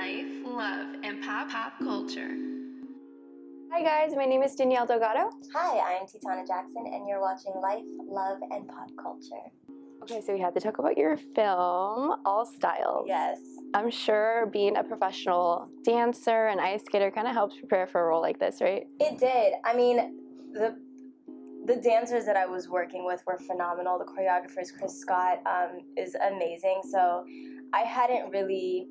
life, love, and pop pop culture. Hi guys, my name is Danielle Delgado. Hi, I'm Tetona Jackson, and you're watching Life, Love, and Pop Culture. Okay, so we have to talk about your film, All Styles. Yes. I'm sure being a professional dancer and ice skater kind of helps prepare for a role like this, right? It did. I mean, the the dancers that I was working with were phenomenal. The choreographers, Chris Scott, um, is amazing. So I hadn't really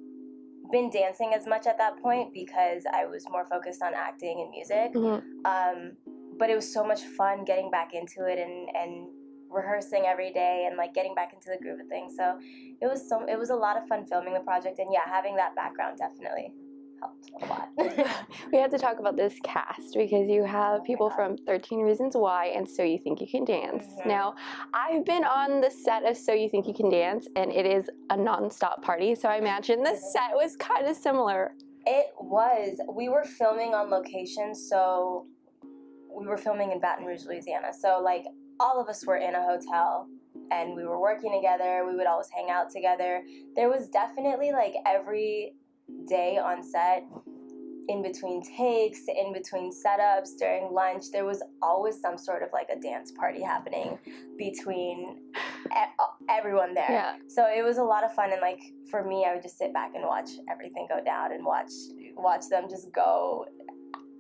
been dancing as much at that point because I was more focused on acting and music. Mm-hmm. Um, but it was so much fun getting back into it and, and rehearsing every day and like getting back into the groove of things. So it was so it was a lot of fun filming the project and yeah, having that background definitely helped a lot. we have to talk about this cast because you have people Yeah. from 13 Reasons Why and So You Think You Can Dance. Mhm. Now, I've been on the set of So You Think You Can Dance and it is a non-stop party, so I imagine the set was kind of similar. It was. We were filming on location, so we were filming in Baton Rouge, Louisiana. So like all of us were in a hotel and we were working together. We would always hang out together. There was definitely like every day on set in between takes, in between setups, during lunch, there was always some sort of like a dance party happening between everyone there. Yeah. So it was a lot of fun, and like for me, I would just sit back and watch everything go down and watch watch them just go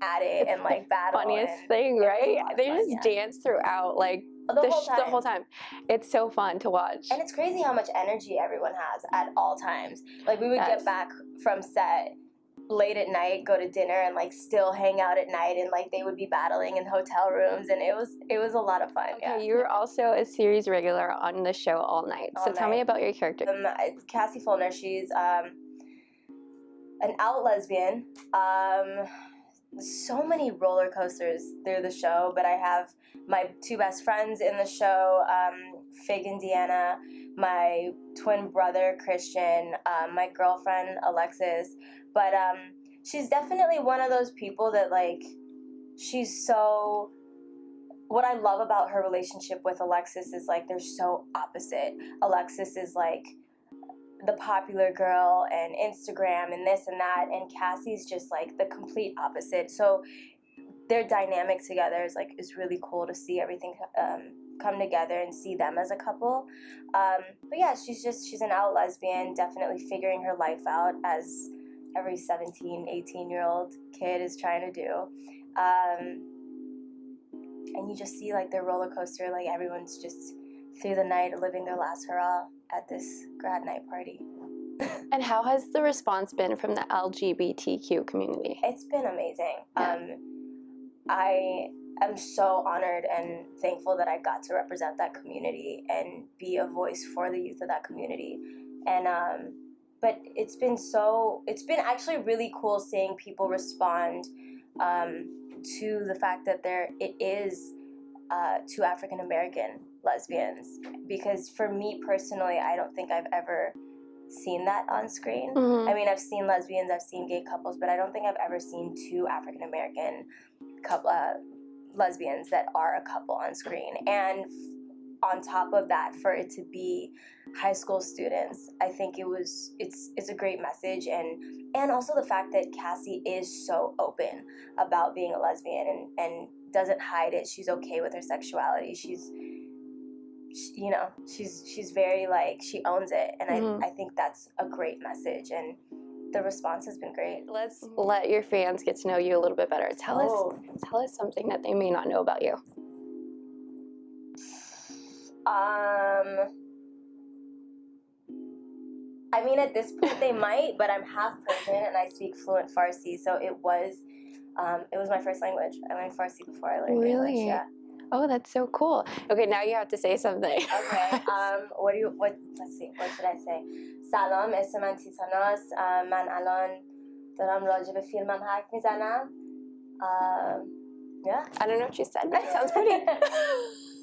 at it and like battle. Funniest and thing, it was a right? They fun, just yeah. dance throughout like the, the, whole time. the whole time. It's so fun to watch. And it's crazy how much energy everyone has at all times. Like we would Yes. get back from set late at night, go to dinner, and like still hang out at night, and like they would be battling in hotel rooms, and it was it was a lot of fun. Okay, yeah. you were also a series regular on the show All Night. so All tell me about your character. Um, it's Cassie Fulner. She's um, an out lesbian. Um, so many roller coasters through the show, but I have my two best friends in the show, um, Fig and Deanna, my twin brother Christian, um, my girlfriend Alexis. But um, she's definitely one of those people that like she's so what I love about her relationship with Alexis is like they're so opposite. Alexis is like the popular girl and Instagram and this and that, and Cassie's just like the complete opposite. So their dynamic together is like is really cool to see everything um, come together and see them as a couple. Um, but yeah, she's just she's an out lesbian, definitely figuring her life out as every 17, 18 year old kid is trying to do. Um, and you just see like their roller coaster, like everyone's just through the night living their last hurrah at this grad night party. And how has the response been from the LGBTQ community? It's been amazing. Yeah. Um, I am so honored and thankful that I got to represent that community and be a voice for the youth of that community. And um, but it's been so it's been actually really cool seeing people respond um, to the fact that there it is uh, two African American lesbians because for me personally, I don't think I've ever seen that on screen. Mhm. I mean, I've seen lesbians, I've seen gay couples, but I don't think I've ever seen two African American couple uh, lesbians that are a couple on screen. And f- on top of that, for it to be high school students, I think it was it's it's a great message and and also the fact that Cassie is so open about being a lesbian and and doesn't hide it. She's okay with her sexuality. She's she- you know she's she's very like she owns it and Mhm. I, I think that's a great message and the response has been great Let's let your fans get to know you a little bit better. Tell Oh. us tell us something that they may not know about you. um i mean at this point they might but i'm half persian and i speak fluent farsi so it was um, it was my first language i learned farsi before i learned Really? english yeah Oh, that's so cool. Okay, now you have to say something. okay. Um, what do you? What? Let's see. What should I say? Salam, اسم من uh, man alon الان دارم راجع yeah I don't know what you said but it sounds pretty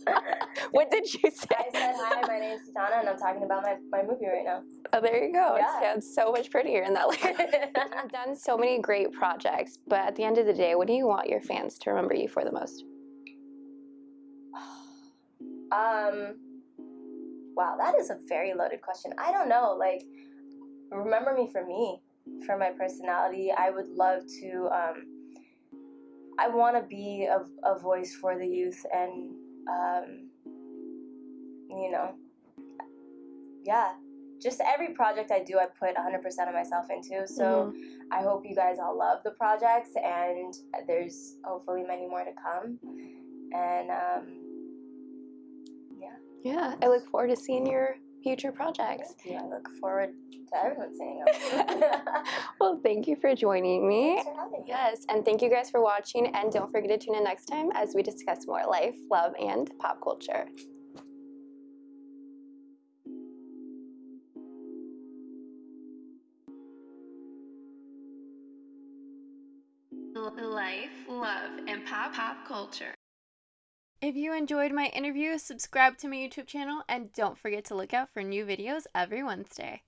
what did you say I said hi my name is Tetona and I'm talking about my, my movie right now oh there you go yeah. it sounds so much prettier in that language. I've done so many great projects but at the end of the day what do you want your fans to remember you for the most um, wow, that is a very loaded question. I don't know. Like, remember me for me. for my personality. I would love to. Um, I want to be a, a voice for the youth, and um, you know, yeah, just every project I do, I put 100% of myself into. So I hope you guys all love the projects, and there's hopefully many more to come. And um, Yeah, I look forward to seeing your future projects. yeah, I look forward to everyone seeing them. Well, thank you for joining me. Thanks for having me. Yes, and thank you guys for watching. And don't forget to tune in next time as we discuss more life, love, and pop culture. Life, love, and pop pop culture. If you enjoyed my interview, subscribe to my YouTube channel and don't forget to look out for new videos every Wednesday.